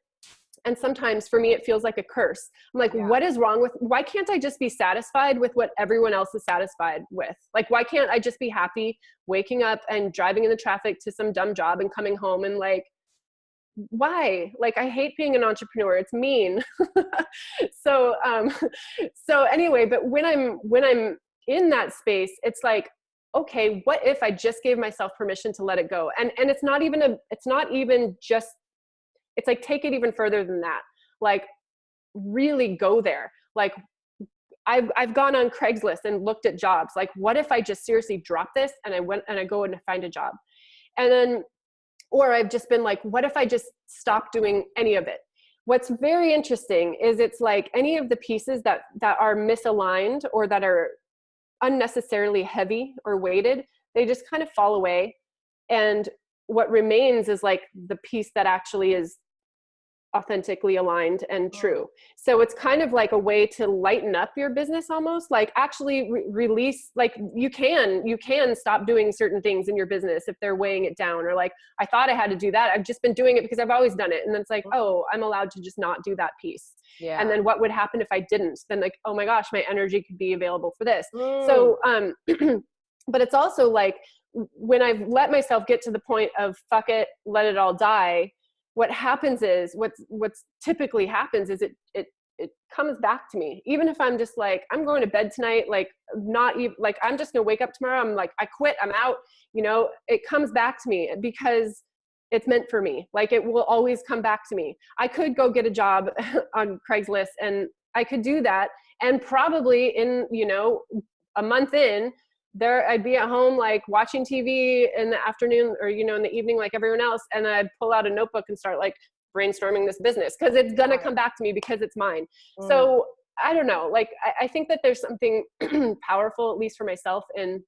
And sometimes for me, it feels like a curse. I'm like, yeah. what is wrong with, why can't I just be satisfied with what everyone else is satisfied with? Like, why can't I just be happy waking up and driving in the traffic to some dumb job and coming home and like, why like i hate being an entrepreneur it's mean so um so anyway but when i'm when i'm in that space, it's like, okay, what if I just gave myself permission to let it go? And and it's not even a it's not even just it's like take it even further than that. Like really go there. Like I've I've gone on Craigslist and looked at jobs. Like what if I just seriously drop this and I went and I go and find a job? And then or I've just been like, what if I just stop doing any of it? What's very interesting is it's like any of the pieces that that are misaligned or that are unnecessarily heavy or weighted, they just kind of fall away. And what remains is like the piece that actually is authentically aligned and true. So it's kind of like a way to lighten up your business almost like actually re release like you can you can stop doing certain things in your business if they're weighing it down or like I thought I had to do that I've just been doing it because I've always done it and then it's like oh I'm allowed to just not do that piece. Yeah. And then what would happen if I didn't? Then like, oh my gosh, my energy could be available for this. Mm. So, um, but it's also like when I've let myself get to the point of fuck it, let it all die. What happens is what's what's typically happens is it it it comes back to me. Even if I'm just like I'm going to bed tonight, like not even like I'm just gonna wake up tomorrow. I'm like I quit. I'm out. You know, it comes back to me because it's meant for me. Like it will always come back to me. I could go get a job on Craigslist and I could do that. And probably in, you know, a month in, there I'd be at home like watching TV in the afternoon or, you know, in the evening like everyone else. And I'd pull out a notebook and start like brainstorming this business because it's gonna come back to me because it's mine. Mm. So I don't know, like I, I think that there's something powerful, at least for myself, in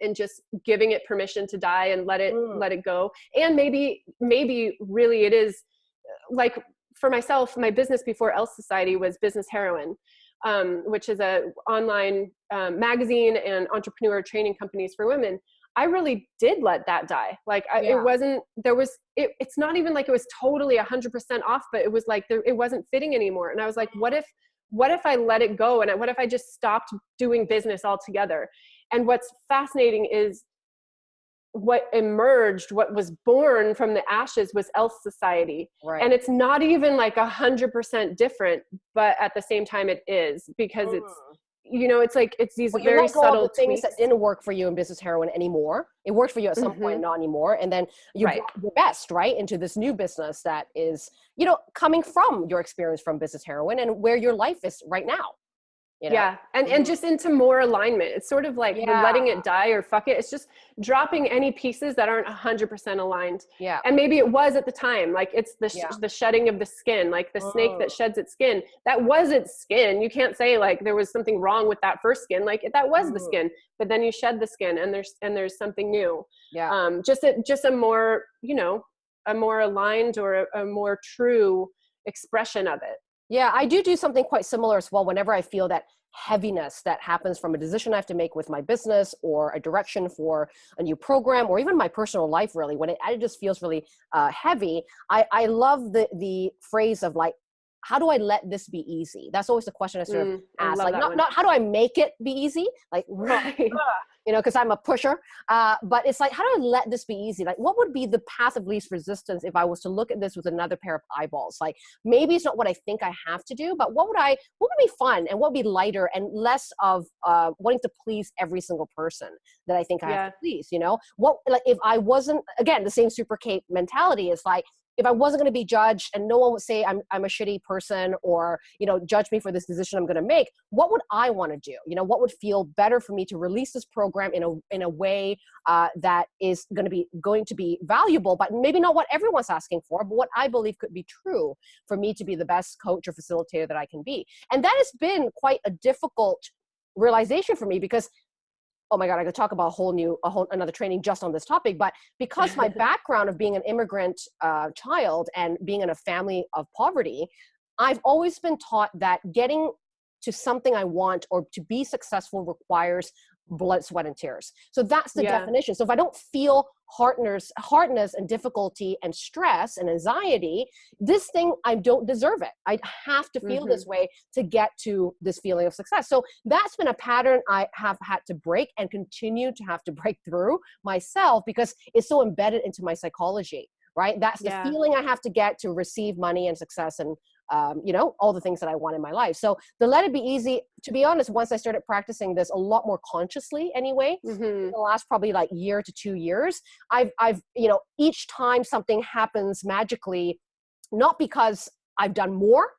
and just giving it permission to die and let it mm. let it go and maybe maybe really it is like for myself my business before ELLE Society was business heroine um, which is a online um, magazine and entrepreneur training companies for women i really did let that die. Like I, yeah. it wasn't there was it, it's not even like it was totally 100% off but it was like there, it wasn't fitting anymore. And i was like what if what if i let it go? And what if i just stopped doing business altogether? And what's fascinating is what emerged, what was born from the ashes was ELLE Society. Right. And it's not even like a hundred percent different, but at the same time it is because mm. it's you know, it's like it's these well, very subtle the things that didn't work for you in Business Heroine anymore. It worked for you at some mm-hmm. point, not anymore. And then you right. your best, right, into this new business that is, you know, coming from your experience from Business Heroine and where your life is right now. You know? Yeah, and and just into more alignment. It's sort of like the letting it die or fuck it. It's just dropping any pieces that aren't hundred percent aligned. Yeah. And maybe it was at the time, like it's the sh- Yeah. the shedding of the skin, like the snake that Mm. sheds its skin. That was its skin. You can't say like there was something wrong with that first skin. Like that was the Mm. skin, but then you shed the skin, and there's and there's something new. Yeah. Um, just a just a more you know a more aligned or a, a more true expression of it. Yeah, I do do something quite similar as well whenever I feel that heaviness that happens from a decision I have to make with my business or a direction for a new program or even my personal life really when it, it just feels really uh, heavy I, I love the the phrase of like how do I let this be easy that's always the question I sort of Mm, ask like not, one. not how do I make it be easy like Right. You know, because I'm a pusher. Uh, but it's like, how do I let this be easy? Like, what would be the path of least resistance if I was to look at this with another pair of eyeballs? Like, maybe it's not what I think I have to do, but what would I, what would be fun and what would be lighter and less of uh, wanting to please every single person that I think I have to please, you know? What, like, if I wasn't, again, the same Super Kate mentality is like, if I wasn't going to be judged and no one would say I'm, I'm a shitty person or, you know, judge me for this decision I'm going to make, what would I want to do? You know, what would feel better for me to release this program in a, in a way uh, that is going to be going to be valuable, but maybe not what everyone's asking for, but what I believe could be true for me to be the best coach or facilitator that I can be. And that has been quite a difficult realization for me because oh my god i could talk about a whole new a whole another training just on this topic but because my background of being an immigrant uh, child and being in a family of poverty i've always been taught that getting to something i want or to be successful requires blood sweat and tears so that's the Yeah. definition so if i don't feel hardness hardness and difficulty and stress and anxiety this thing i don't deserve it. I have to feel this mm-hmm. way to get to this feeling of success. So that's been a pattern i have had to break and continue to have to break through myself because it's so embedded into my psychology right? That's the Yeah. feeling i have to get to receive money and success and um, you know all the things that i want in my life so the let it be easy to be honest once i started practicing this a lot more consciously anyway Mhm. in the last probably like year to two years i've i've you know each time something happens magically not because i've done more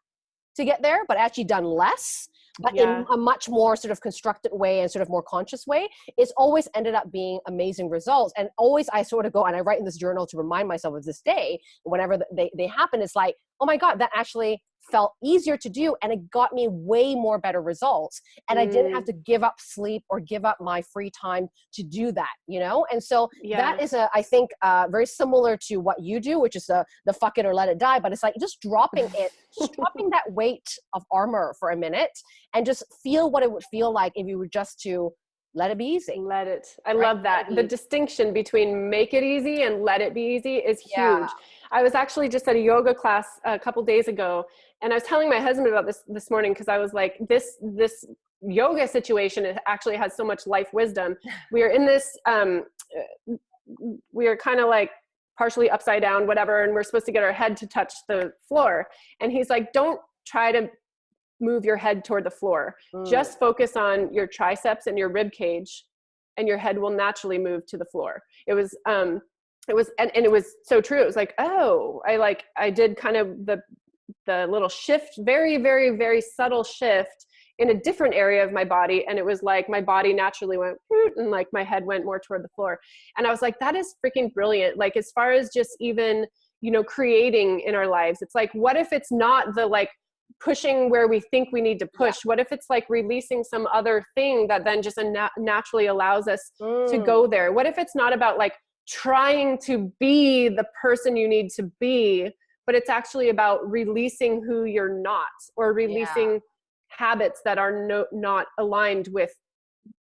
to get there but actually done less but Yeah. in a much more sort of constructed way and sort of more conscious way it's always ended up being amazing results and always i sort of go and i write in this journal to remind myself of this day whenever they, they happen it's like oh my god that actually felt easier to do and it got me way more better results and i didn't have to give up sleep or give up my free time to do that you know and so Yeah. that is a i think uh, very similar to what you do which is the the fuck it or let it die but it's like just dropping it just dropping that weight of armor for a minute and just feel what it would feel like if you were just to let it be easy Let it. I Right, love that. The distinction between make it easy and let it be easy is huge. Yeah. I was actually just at a yoga class a couple days ago, and I was telling my husband about this this morning because I was like, this this yoga situation it actually has so much life wisdom. We are in this. Um, we are kind of like partially upside down, whatever, and we're supposed to get our head to touch the floor. And he's like, don't try to move your head toward the floor. Mm. just focus on your triceps and your rib cage and your head will naturally move to the floor. It was um it was and, and it was so true. It was like oh i like i did kind of the the little shift very very very subtle shift in a different area of my body and it was like my body naturally went and like my head went more toward the floor. And i was like that is freaking brilliant. Like as far as just even you know creating in our lives it's like what if it's not the like pushing where we think we need to push. What if it's like releasing some other thing that then just naturally allows us to Mm. go there? What if it's not about like trying to be the person you need to be but it's actually about releasing who you're not or releasing habits that are no, not aligned with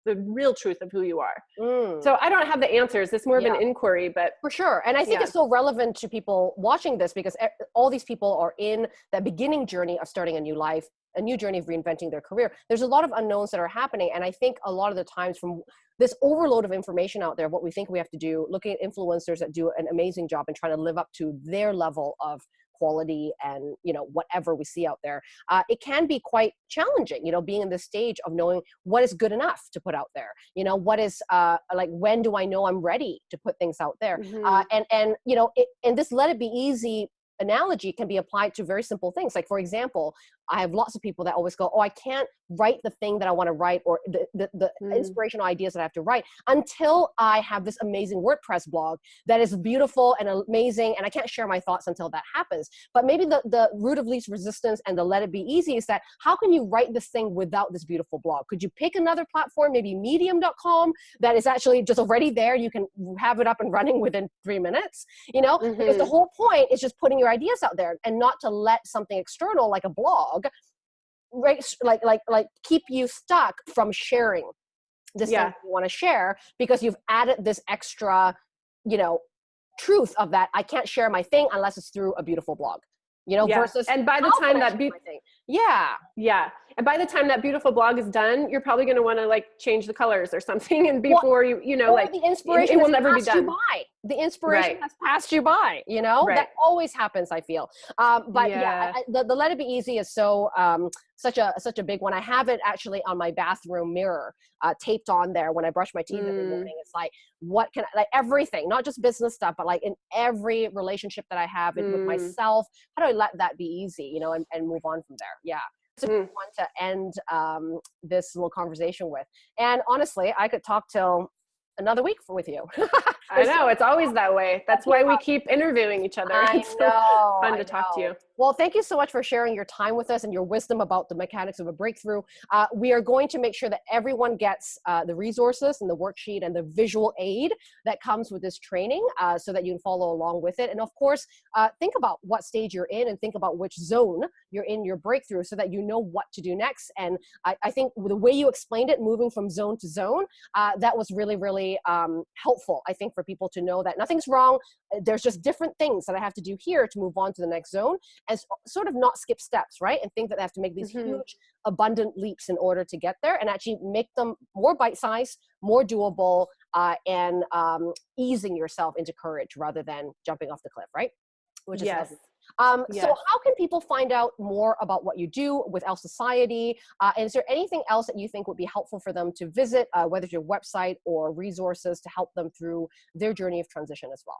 the real truth of who you are Mm. so i don't have the answers it's more of Yeah. an inquiry but For sure. And I think Yeah. it's so relevant to people watching this because all these people are in that beginning journey of starting a new life, a new journey of reinventing their career. There's a lot of unknowns that are happening. And I think a lot of the times from this overload of information out there, what we think we have to do, looking at influencers that do an amazing job and trying to live up to their level of quality and you know whatever we see out there uh, it can be quite challenging you know being in this stage of knowing what is good enough to put out there you know what is uh, like when do i know i'm ready to put things out there Mhm. uh, and and you know it, and this let it be easy analogy can be applied to very simple things. Like for example, I have lots of people that always go, "Oh, I can't write the thing that I want to write or the the, the mm. inspirational ideas that I have to write until I have this amazing WordPress blog that is beautiful and amazing, and I can't share my thoughts until that happens." But maybe the the route of least resistance and the let it be easy is that how can you write this thing without this beautiful blog? Could you pick another platform, maybe Medium.com, that is actually just already there? You can have it up and running within three minutes. You know, mm -hmm. because the mm-hmm. whole point is just putting your ideas out there and not to let something external like a blog right like like like keep you stuck from sharing this yeah. thing you want to share because you've added this extra you know truth of that i can't share my thing unless it's through a beautiful blog you know yeah. versus and by the time that be- yeah yeah and by the time that beautiful blog is done you're probably going to want to like change the colors or something and before well, you you know like the inspiration it, it will never be done by. the inspiration right. has passed you by you know right. that always happens i feel um, but yeah, yeah I, the, the let it be easy is so um, such a such a big one. I have it actually on my bathroom mirror, uh, taped on there when I brush my teeth mm. every morning. It's like what can I, like everything, not just business stuff, but like in every relationship that I have mm. with myself. How do I let that be easy, you know, and, and move on from there? Yeah. Mm. one to end um, this little conversation with. And honestly, I could talk till another week with you. I know it's always that way. That's why we keep interviewing each other. I it's know, fun to I talk know. to you. Well, thank you so much for sharing your time with us and your wisdom about the mechanics of a breakthrough. Uh, we are going to make sure that everyone gets uh, the resources and the worksheet and the visual aid that comes with this training uh, so that you can follow along with it. And of course, uh, think about what stage you're in and think about which zone you're in your breakthrough so that you know what to do next. And I, I think the way you explained it, moving from zone to zone, uh, that was really, really um, helpful, I think, for people to know that nothing's wrong. There's just different things that I have to do here to move on to the next zone and sort of not skip steps, right? And think that they have to make these mm -hmm. huge, abundant leaps in order to get there and actually make them more bite-sized, more doable, uh, and um, easing yourself into courage rather than jumping off the cliff, right? Which is yes. Um, yes. So how can people find out more about what you do with ELLE Society? Uh, and is there anything else that you think would be helpful for them to visit, uh, whether it's your website or resources to help them through their journey of transition as well?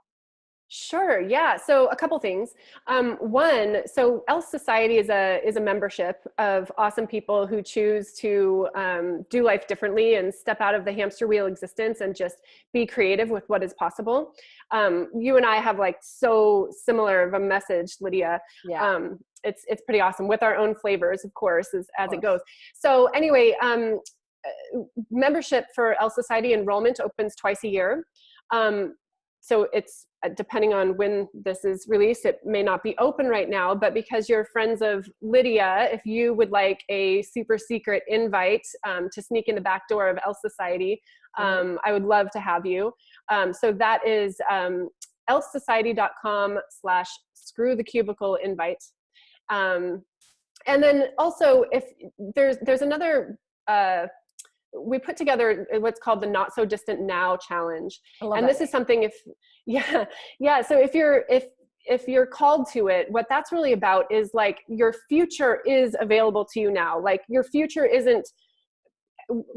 Sure. Yeah. So a couple things. Um, one, so ELLE Society is a is a membership of awesome people who choose to um, do life differently and step out of the hamster wheel existence and just be creative with what is possible. Um, you and I have like so similar of a message, Lydia. Yeah. Um, it's it's pretty awesome with our own flavors, of course, as as it goes. So anyway, um, uh, membership for ELLE Society enrollment opens twice a year. Um, so it's uh, depending on when this is released, it may not be open right now, but because you're friends of Lydia, if you would like a super secret invite um, to sneak in the back door of ELLE Society, mm-hmm. um, I would love to have you. Um, so that is um, ellesociety.com slash screw the cubicle invite. Um, and then also if there's, there's another uh, we put together what's called the not so distant now challenge. And this is something if yeah yeah so if you're if if you're called to it what that's really about is like your future is available to you now. Like your future isn't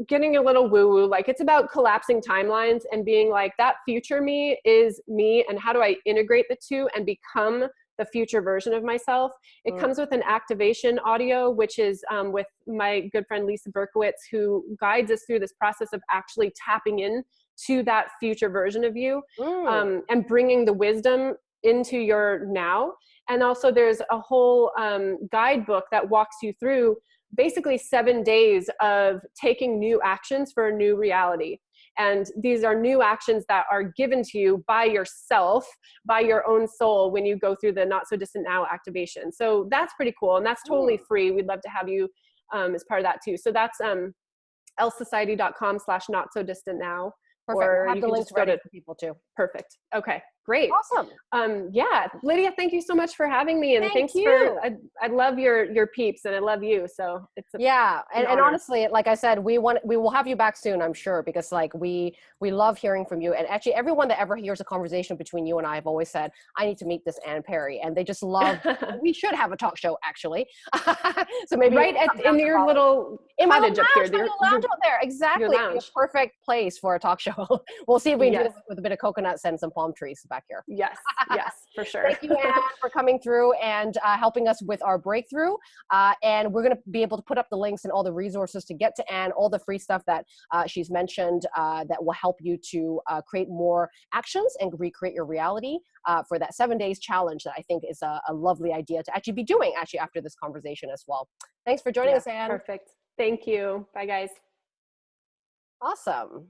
getting a little woo woo like it's about collapsing timelines and being like that future me is me and how do i integrate the two and become the future version of myself. It mm. comes with an activation audio, which is um, with my good friend Lisa Berkowitz, who guides us through this process of actually tapping in to that future version of you mm. um, and bringing the wisdom into your now. And also there's a whole um, guidebook that walks you through basically seven days of taking new actions for a new reality. And these are new actions that are given to you by yourself, by your own soul when you go through the not so distant now activation. So that's pretty cool. And that's totally free. We'd love to have you um, as part of that too. So that's um, ellesociety.com slash not so distant now. Perfect. Or we'll you can just go to people too. Perfect. Okay. Great. Awesome. Um, yeah, Lydia, thank you so much for having me, and Thank thanks you. for. I, I love your your peeps, and I love you. So it's a, yeah, and, and honestly, like I said, we want we will have you back soon, I'm sure, because like we we love hearing from you, and actually everyone that ever hears a conversation between you and I have always said, I need to meet this Anne Perry, and they just love. we should have a talk show actually. so maybe right at, in your little in cottage my up lounge, here, your, lounge out there, exactly, perfect place for a talk show. we'll see if we can do Yes. it with a bit of coconuts and some palm trees back here. Yes, yes, for sure. Thank you, Anne, for coming through and uh, helping us with our breakthrough. Uh, and we're going to be able to put up the links and all the resources to get to Anne, all the free stuff that uh, she's mentioned uh, that will help you to uh, create more actions and recreate your reality uh, for that seven days challenge that I think is a, a lovely idea to actually be doing actually after this conversation as well. Thanks for joining Yeah, us, Anne. Perfect. Thank you. Bye, guys. Awesome.